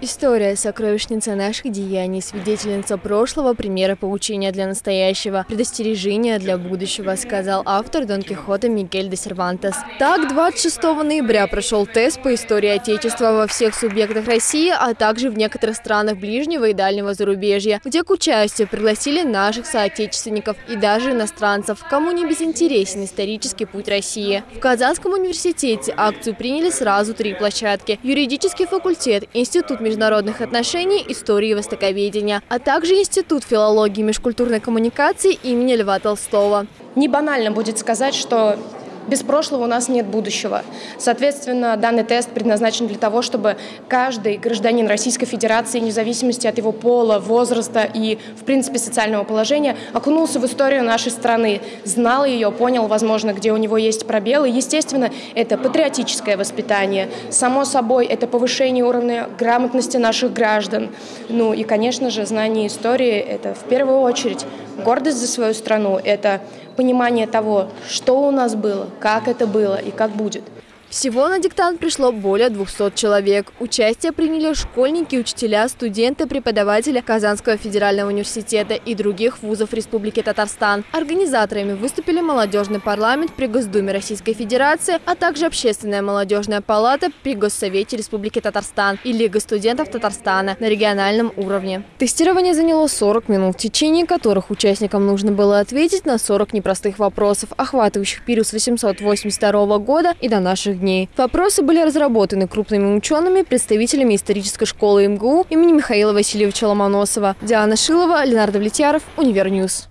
История – сокровищница наших деяний, свидетельница прошлого, примера поучения для настоящего, предостережения для будущего, сказал автор Дон Кихота Мигель де Сервантес. Так, 26 ноября прошел тест по истории Отечества во всех субъектах России, а также в некоторых странах ближнего и дальнего зарубежья, где к участию пригласили наших соотечественников и даже иностранцев, кому не безинтересен исторический путь России. В Казанском университете акцию приняли сразу три площадки – юридический факультет, институт международных отношений, истории и востоковедения, а также Институт филологии и межкультурной коммуникации имени Льва Толстого. Не банально будет сказать, что без прошлого у нас нет будущего. Соответственно, данный тест предназначен для того, чтобы каждый гражданин Российской Федерации, вне зависимости от его пола, возраста и, в принципе, социального положения, окунулся в историю нашей страны, знал ее, понял, возможно, где у него есть пробелы. Естественно, это патриотическое воспитание. Само собой, это повышение уровня грамотности наших граждан. Ну и, конечно же, знание истории – это в первую очередь гордость за свою страну, это понимание того, что у нас было, как это было и как будет – всего на диктант пришло более 200 человек. Участие приняли школьники, учителя, студенты, преподаватели Казанского федерального университета и других вузов Республики Татарстан. Организаторами выступили молодежный парламент при Госдуме Российской Федерации, а также Общественная молодежная палата при Госсовете Республики Татарстан и Лига студентов Татарстана на региональном уровне. Тестирование заняло 40 минут, в течение которых участникам нужно было ответить на 40 непростых вопросов, охватывающих период с 882 года и до наших дней. Вопросы были разработаны крупными учеными, представителями исторической школы МГУ имени Михаила Васильевича Ломоносова. Диана Шилова, Ленар Давлетьяров, Univer News.